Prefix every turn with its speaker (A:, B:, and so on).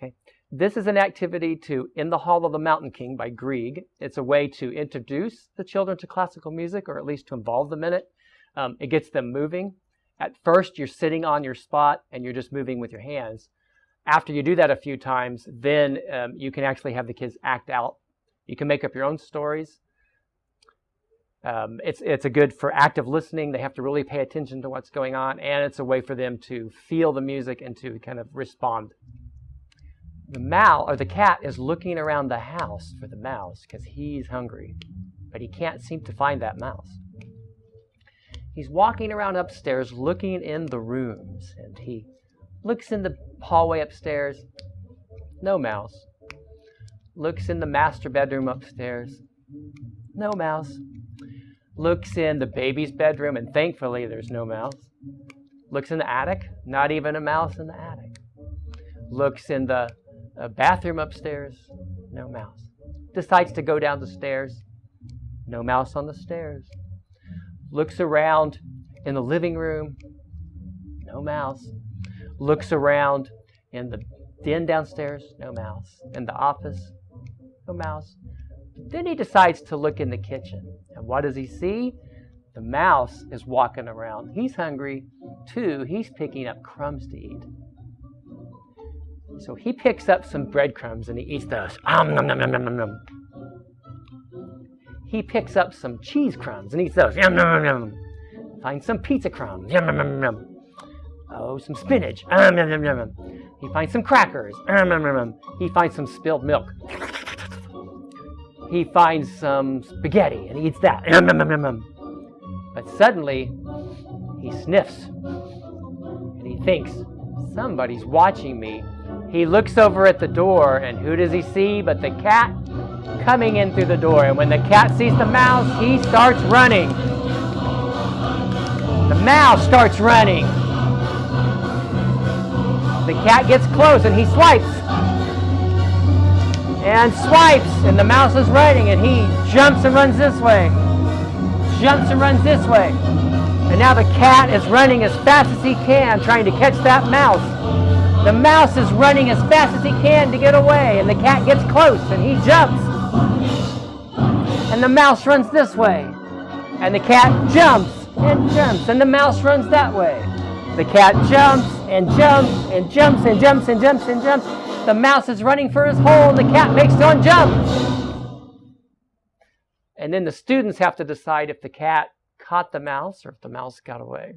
A: Okay. This is an activity to In the Hall of the Mountain King by Grieg. It's a way to introduce the children to classical music, or at least to involve them in it. Um, it gets them moving. At first, you're sitting on your spot and you're just moving with your hands. After you do that a few times, then um, you can actually have the kids act out. You can make up your own stories. Um, it's, it's a good for active listening. They have to really pay attention to what's going on, and it's a way for them to feel the music and to kind of respond. The mouse or the cat is looking around the house for the mouse because he's hungry, but he can't seem to find that mouse. He's walking around upstairs looking in the rooms, and he looks in the hallway upstairs. No mouse. Looks in the master bedroom upstairs. No mouse looks in the baby's bedroom, and thankfully there's no mouse. Looks in the attic, not even a mouse in the attic. Looks in the uh, bathroom upstairs, no mouse. Decides to go down the stairs, no mouse on the stairs. Looks around in the living room, no mouse. Looks around in the den downstairs, no mouse. In the office, no mouse. Then he decides to look in the kitchen. And what does he see? The mouse is walking around. He's hungry too. He's picking up crumbs to eat. So he picks up some breadcrumbs and he eats those. Um, nom, nom, nom, nom, nom. He picks up some cheese crumbs and eats those. Yum, nom, nom, nom. Finds some pizza crumbs. Yum, nom, nom, nom. Oh, some spinach. Um, nom, nom, nom, nom. He finds some crackers. Um, nom, nom, nom. He finds some spilled milk he finds some spaghetti and he eats that. But suddenly, he sniffs and he thinks, somebody's watching me. He looks over at the door and who does he see but the cat coming in through the door. And when the cat sees the mouse, he starts running. The mouse starts running. The cat gets close and he swipes and swipes, and the mouse is running, and he jumps and runs this way, jumps and runs this way. And now the cat is running as fast as he can, trying to catch that mouse. The mouse is running as fast as he can to get away, and the cat gets close, and he jumps. And the mouse runs this way, and the cat jumps and jumps, and the mouse runs that way. The cat jumps and jumps and jumps and jumps and jumps and jumps. The mouse is running for his hole, and the cat makes one jump. And then the students have to decide if the cat caught the mouse or if the mouse got away.